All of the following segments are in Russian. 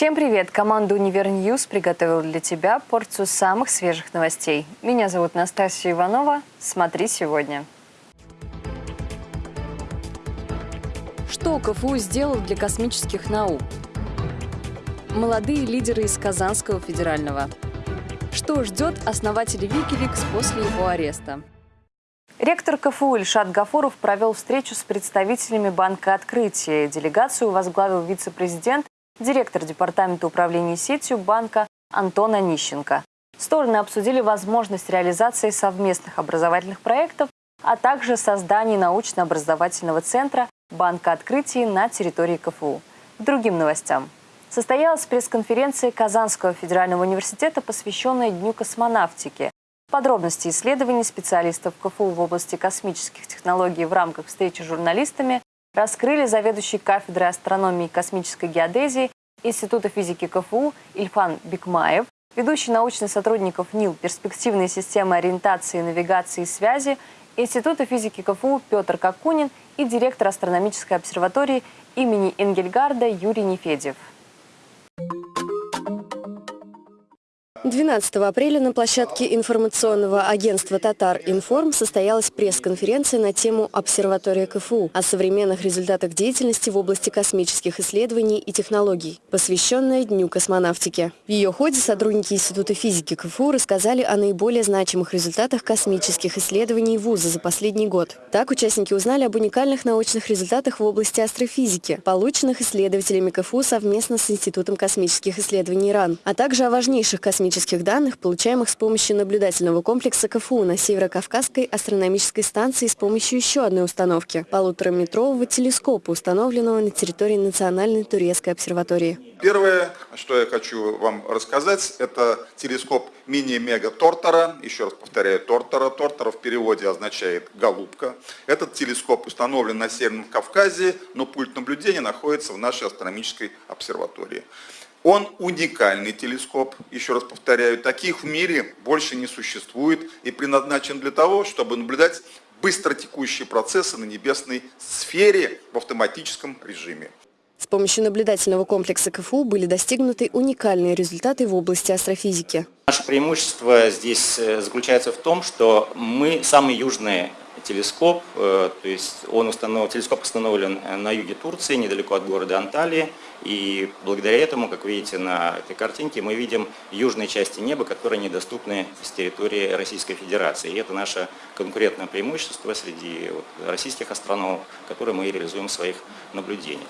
Всем привет! Команда «Универньюз» приготовила для тебя порцию самых свежих новостей. Меня зовут Настасья Иванова. Смотри сегодня. Что КФУ сделал для космических наук? Молодые лидеры из Казанского федерального. Что ждет основателя Викиликс после его ареста? Ректор КФУ Ильшат Гафуров провел встречу с представителями Банка Открытия. Делегацию возглавил вице-президент директор Департамента управления сетью банка Антон Онищенко. Стороны обсудили возможность реализации совместных образовательных проектов, а также создание научно-образовательного центра Банка открытий на территории КФУ. К другим новостям. Состоялась пресс-конференция Казанского федерального университета, посвященная Дню космонавтики. Подробности исследований специалистов КФУ в области космических технологий в рамках встречи с журналистами раскрыли заведующий кафедрой астрономии и космической геодезии Института физики КФУ Ильфан Бикмаев, ведущий научный сотрудников НИЛ «Перспективные системы ориентации, навигации и связи» Института физики КФУ Петр Какунин и директор астрономической обсерватории имени Энгельгарда Юрий Нефедев. 12 апреля на площадке информационного агентства «Татар Информ» состоялась пресс-конференция на тему «Обсерватория КФУ» о современных результатах деятельности в области космических исследований и технологий, посвященная Дню космонавтики. В ее ходе сотрудники Института физики КФУ рассказали о наиболее значимых результатах космических исследований вуза за последний год. Так, участники узнали об уникальных научных результатах в области астрофизики, полученных исследователями КФУ совместно с Институтом космических исследований РАН, а также о важнейших космических космических данных, получаемых с помощью наблюдательного комплекса КФУ на Северо-Кавказской астрономической станции с помощью еще одной установки – полутораметрового телескопа, установленного на территории Национальной турецкой обсерватории. Первое, что я хочу вам рассказать, это телескоп мини-мега Тортора. Еще раз повторяю, Тортора. Тортора в переводе означает «голубка». Этот телескоп установлен на Северном Кавказе, но пульт наблюдения находится в нашей астрономической обсерватории. Он уникальный телескоп, еще раз повторяю, таких в мире больше не существует и предназначен для того, чтобы наблюдать быстротекущие процессы на небесной сфере в автоматическом режиме. С помощью наблюдательного комплекса КФУ были достигнуты уникальные результаты в области астрофизики. Наше преимущество здесь э, заключается в том, что мы самый южный телескоп, э, то есть он установ... телескоп установлен э, на юге Турции, недалеко от города Анталии, и благодаря этому, как видите на этой картинке, мы видим южные части неба, которые недоступны с территории Российской Федерации. И это наше конкурентное преимущество среди российских астрономов, которые мы реализуем в своих наблюдениях.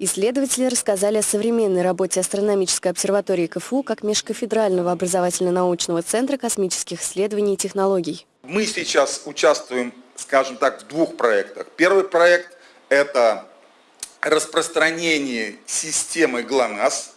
Исследователи рассказали о современной работе астрономической обсерватории КФУ как межкафедрального образовательно-научного центра космических исследований и технологий. Мы сейчас участвуем, скажем так, в двух проектах. Первый проект – это распространение системы ГЛОНАСС,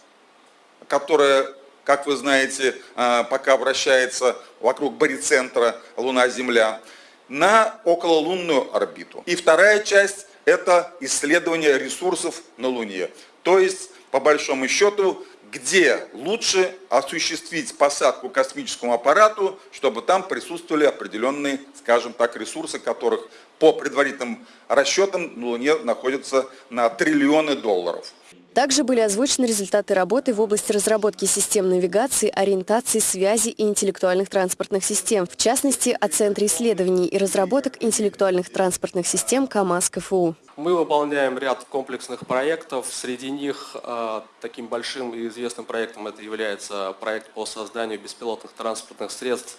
которая, как вы знаете, а, пока вращается вокруг барицентра Луна-Земля, на окололунную орбиту. И вторая часть – это исследование ресурсов на Луне. То есть, по большому счету, где лучше осуществить посадку космическому аппарату, чтобы там присутствовали определенные, скажем так, ресурсы, которых по предварительным расчетам на Луне находятся на триллионы долларов. Также были озвучены результаты работы в области разработки систем навигации, ориентации, связи и интеллектуальных транспортных систем. В частности, о Центре исследований и разработок интеллектуальных транспортных систем КАМАЗ КФУ. Мы выполняем ряд комплексных проектов. Среди них э, таким большим и известным проектом это является проект по созданию беспилотных транспортных средств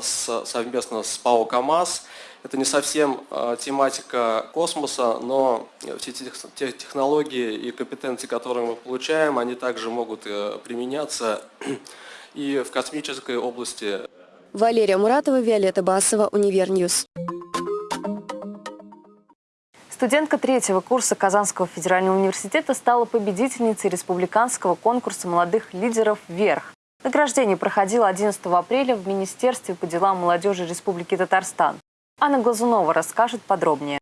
совместно с ПАО КАМАЗ. Это не совсем э, тематика космоса, но все те технологии и компетенции, которые мы получаем, они также могут э, применяться и в космической области. Валерия Муратова, Виолетта Басова, Универньюз. Студентка третьего курса Казанского федерального университета стала победительницей республиканского конкурса молодых лидеров «Вверх». Награждение проходило 11 апреля в Министерстве по делам молодежи Республики Татарстан. Анна Глазунова расскажет подробнее.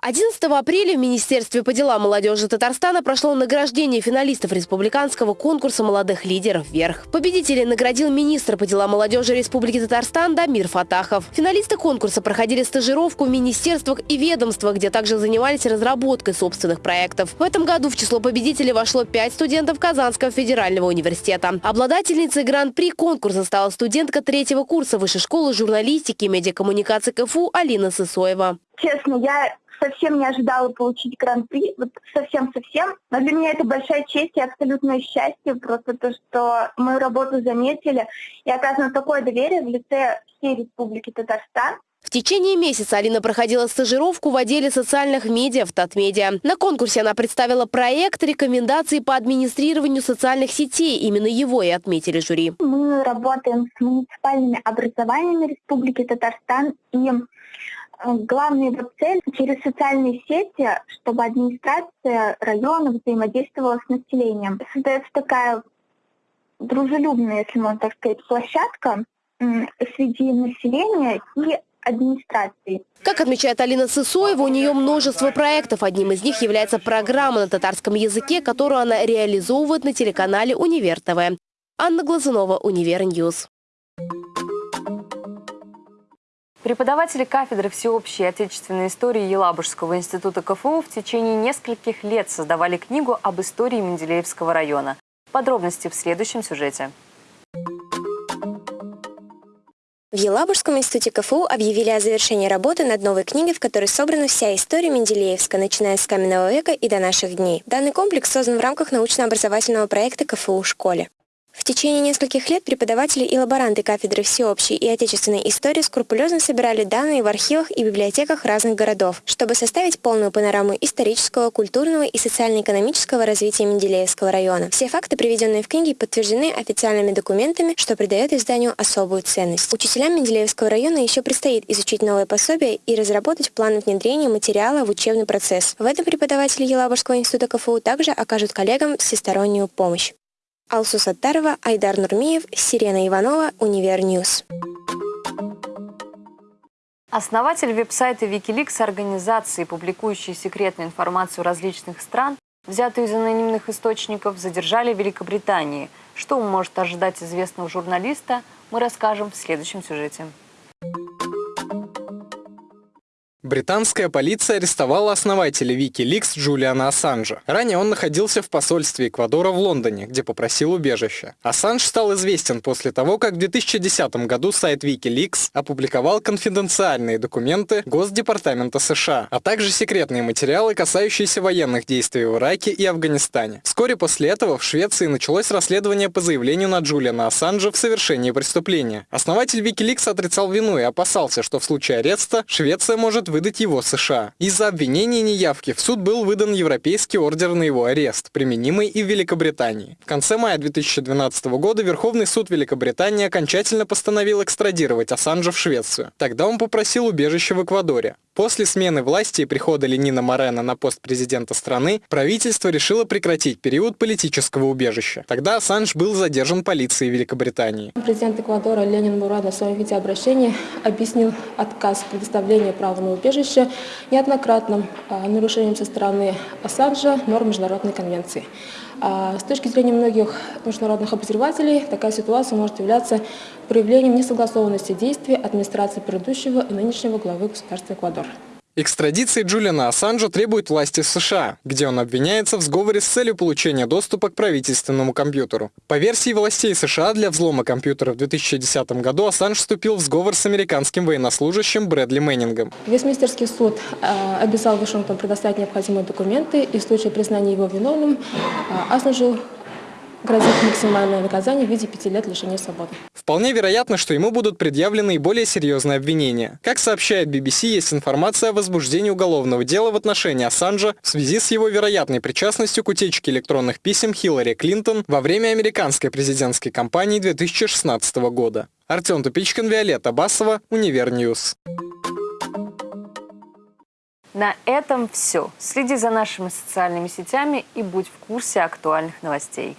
11 апреля в Министерстве по делам молодежи Татарстана прошло награждение финалистов республиканского конкурса молодых лидеров «Вверх». Победителей наградил министр по делам молодежи Республики Татарстан Дамир Фатахов. Финалисты конкурса проходили стажировку в министерствах и ведомствах, где также занимались разработкой собственных проектов. В этом году в число победителей вошло пять студентов Казанского федерального университета. Обладательницей гран-при конкурса стала студентка третьего курса Высшей школы журналистики и медиакоммуникации КФУ Алина Сысоева. Честно, я совсем не ожидала получить гран-при, вот совсем-совсем. Но для меня это большая честь и абсолютное счастье, просто то, что мою работу заметили и оказано такое доверие в лице всей Республики Татарстан. В течение месяца Алина проходила стажировку в отделе социальных медиа в Татмедиа. На конкурсе она представила проект рекомендаций по администрированию социальных сетей. Именно его и отметили жюри. Мы работаем с муниципальными образованиями Республики Татарстан и главная его цель через социальные сети, чтобы администрация района взаимодействовала с населением. Создается такая дружелюбная, если можно так сказать, площадка среди населения и администрации. Как отмечает Алина Сысоева, у нее множество проектов. Одним из них является программа на татарском языке, которую она реализовывает на телеканале «Универ ТВ». Анна Глазунова, Универ Ньюс. Преподаватели кафедры всеобщей отечественной истории Елабужского института КФУ в течение нескольких лет создавали книгу об истории Менделеевского района. Подробности в следующем сюжете. В Елабужском институте КФУ объявили о завершении работы над новой книгой, в которой собрана вся история Менделеевска, начиная с каменного века и до наших дней. Данный комплекс создан в рамках научно-образовательного проекта КФУ школе. В течение нескольких лет преподаватели и лаборанты кафедры всеобщей и отечественной истории скрупулезно собирали данные в архивах и библиотеках разных городов, чтобы составить полную панораму исторического, культурного и социально-экономического развития Менделеевского района. Все факты, приведенные в книге, подтверждены официальными документами, что придает изданию особую ценность. Учителям Менделеевского района еще предстоит изучить новые пособия и разработать планы внедрения материала в учебный процесс. В этом преподаватели Елабужского института КФУ также окажут коллегам всестороннюю помощь. Алсу Саттарова, Айдар Нурмиев, Сирена Иванова, Универньюз. Основатель веб-сайта Wikileaks организации, публикующей секретную информацию различных стран, взятую из анонимных источников, задержали в Великобритании. Что может ожидать известного журналиста, мы расскажем в следующем сюжете. Британская полиция арестовала основателя Wikileaks Джулиана Ассанжа. Ранее он находился в посольстве Эквадора в Лондоне, где попросил убежища. Ассанж стал известен после того, как в 2010 году сайт Wikileaks опубликовал конфиденциальные документы Госдепартамента США, а также секретные материалы, касающиеся военных действий в Ираке и Афганистане. Вскоре после этого в Швеции началось расследование по заявлению на Джулиана Ассанжа в совершении преступления. Основатель Wikileaks отрицал вину и опасался, что в случае ареста Швеция может выдать его США. Из-за обвинения неявки в суд был выдан европейский ордер на его арест, применимый и в Великобритании. В конце мая 2012 года Верховный суд Великобритании окончательно постановил экстрадировать Ассанжа в Швецию. Тогда он попросил убежище в Эквадоре. После смены власти и прихода Ленина Морена на пост президента страны, правительство решило прекратить период политического убежища. Тогда Ассанж был задержан полицией Великобритании. Президент Эквадора Ленин Мурада в своем видеообращении объяснил отказ в предоставлении права на убежище неоднократным а, нарушением со стороны Ассанжа норм Международной конвенции. А, с точки зрения многих международных обозревателей, такая ситуация может являться проявлением несогласованности действий администрации предыдущего и нынешнего главы государства Эквадор. Экстрадиции Джулиана Ассанжа требуют власти США, где он обвиняется в сговоре с целью получения доступа к правительственному компьютеру. По версии властей США, для взлома компьютера в 2010 году Ассанж вступил в сговор с американским военнослужащим Брэдли Мэннингом. Вестминстерский суд э, обязал Вашингтон предоставить необходимые документы и в случае признания его виновным э, Ассанжу грозит максимальное наказание в виде пяти лет лишения свободы. Вполне вероятно, что ему будут предъявлены и более серьезные обвинения. Как сообщает BBC, есть информация о возбуждении уголовного дела в отношении Ассанжа в связи с его вероятной причастностью к утечке электронных писем Хиллари Клинтон во время американской президентской кампании 2016 года. Артем Тупичкин, Виолетта Басова, Универньюз. На этом все. Следи за нашими социальными сетями и будь в курсе актуальных новостей.